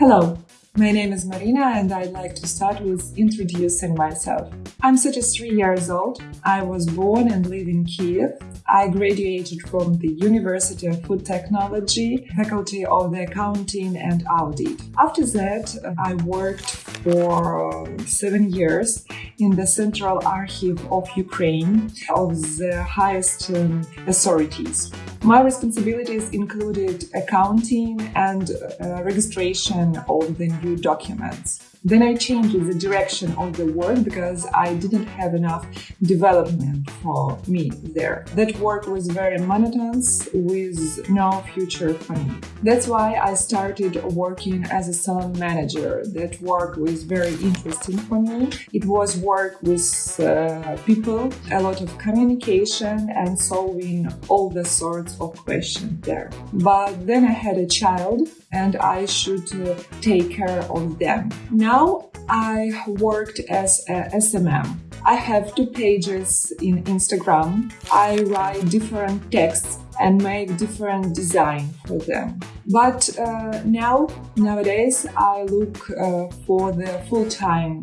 Hello, my name is Marina and I'd like to start with introducing myself. I'm 33 years old. I was born and live in Kiev. I graduated from the University of Food Technology, faculty of the accounting and audit. After that, I worked for seven years in the Central Archive of Ukraine of the highest um, authorities. My responsibilities included accounting and uh, registration of the new documents. Then I changed the direction of the work because I didn't have enough development for me there. That work was very monotonous with no future for me. That's why I started working as a salon manager. That work was very interesting for me. It was work with uh, people, a lot of communication and solving all the sorts of questions there. But then I had a child and I should uh, take care of them. Now now I worked as a SMM. I have two pages in Instagram. I write different texts and make different design for them. But uh, now, nowadays, I look uh, for the full-time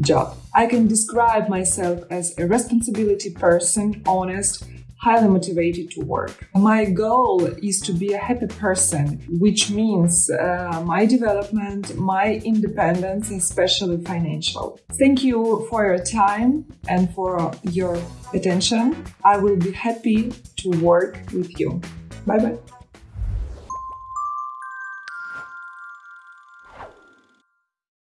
job. I can describe myself as a responsibility person, honest, highly motivated to work. My goal is to be a happy person, which means uh, my development, my independence, especially financial. Thank you for your time and for your attention. I will be happy to work with you. Bye bye.